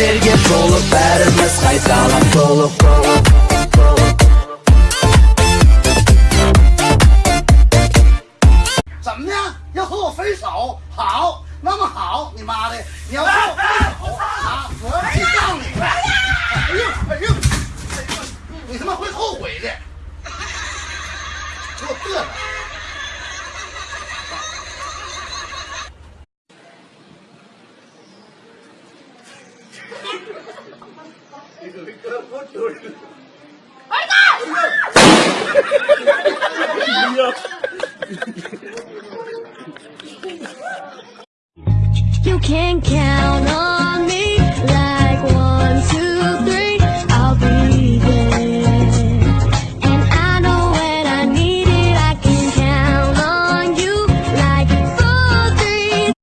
怎么的？要和我分手？好，那么好，你妈的！你要和我分手啊？我要去告你！哎呦哎呦！你他妈会后悔的！给我嘚瑟！You can count on